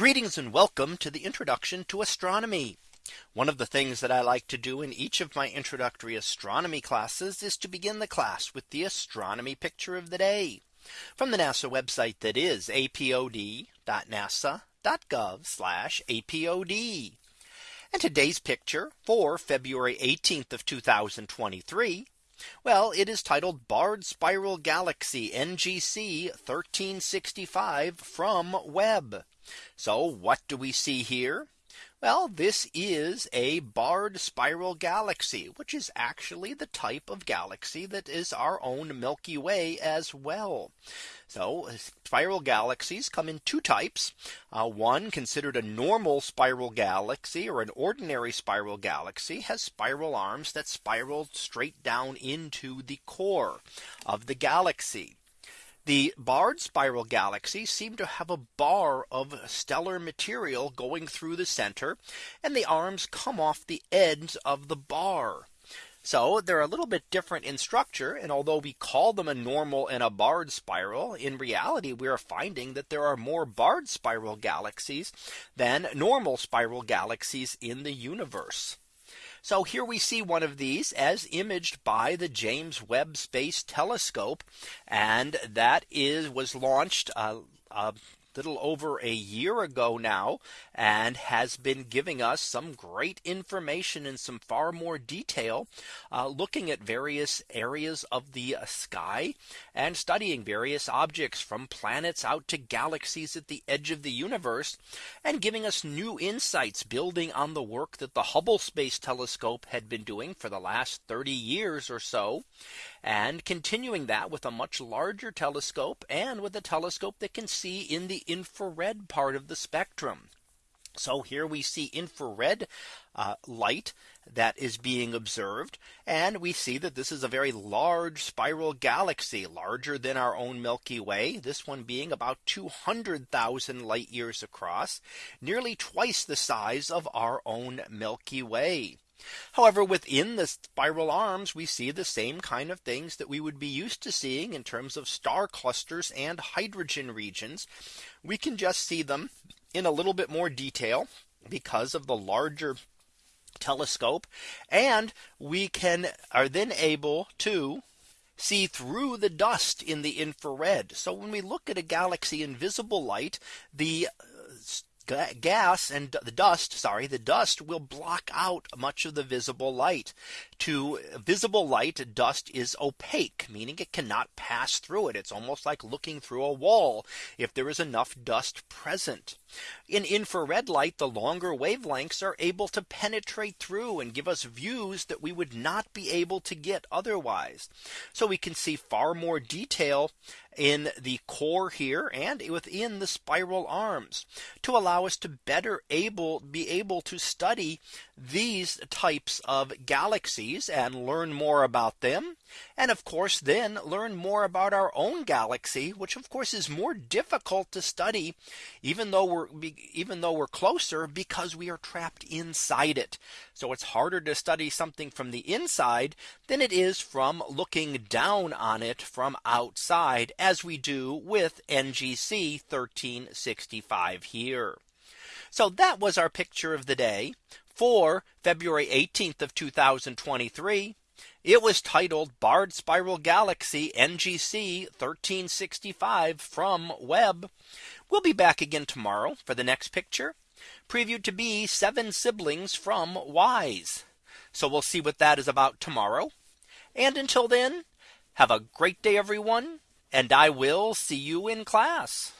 Greetings and welcome to the introduction to astronomy. One of the things that I like to do in each of my introductory astronomy classes is to begin the class with the astronomy picture of the day from the NASA website that is apod.nasa.gov apod. And today's picture for February 18th of 2023. Well, it is titled Barred Spiral Galaxy NGC 1365 from Webb. So what do we see here? Well, this is a barred spiral galaxy, which is actually the type of galaxy that is our own Milky Way as well. So spiral galaxies come in two types. Uh, one considered a normal spiral galaxy or an ordinary spiral galaxy has spiral arms that spiral straight down into the core of the galaxy. The barred spiral galaxies seem to have a bar of stellar material going through the center and the arms come off the ends of the bar. So they're a little bit different in structure. And although we call them a normal and a barred spiral, in reality, we are finding that there are more barred spiral galaxies than normal spiral galaxies in the universe. So here we see one of these as imaged by the James Webb Space Telescope. And that is was launched uh, uh, little over a year ago now and has been giving us some great information and some far more detail uh, looking at various areas of the uh, sky and studying various objects from planets out to galaxies at the edge of the universe and giving us new insights building on the work that the Hubble Space Telescope had been doing for the last 30 years or so and continuing that with a much larger telescope and with a telescope that can see in the infrared part of the spectrum. So here we see infrared uh, light that is being observed. And we see that this is a very large spiral galaxy larger than our own Milky Way. This one being about 200,000 light years across, nearly twice the size of our own Milky Way. However, within the spiral arms, we see the same kind of things that we would be used to seeing in terms of star clusters and hydrogen regions. We can just see them in a little bit more detail because of the larger telescope and we can are then able to see through the dust in the infrared. So when we look at a galaxy in visible light, the uh, gas and the dust sorry the dust will block out much of the visible light. To visible light dust is opaque meaning it cannot pass through it. It's almost like looking through a wall. If there is enough dust present in infrared light the longer wavelengths are able to penetrate through and give us views that we would not be able to get otherwise so we can see far more detail in the core here and within the spiral arms to allow us to better able be able to study these types of galaxies and learn more about them. And of course, then learn more about our own galaxy, which of course is more difficult to study, even though we're even though we're closer because we are trapped inside it. So it's harder to study something from the inside than it is from looking down on it from outside as we do with NGC 1365 here. So that was our picture of the day for February 18th of 2023. It was titled Barred Spiral Galaxy NGC 1365 from Webb. We'll be back again tomorrow for the next picture previewed to be seven siblings from WISE. So we'll see what that is about tomorrow. And until then, have a great day, everyone. And I will see you in class.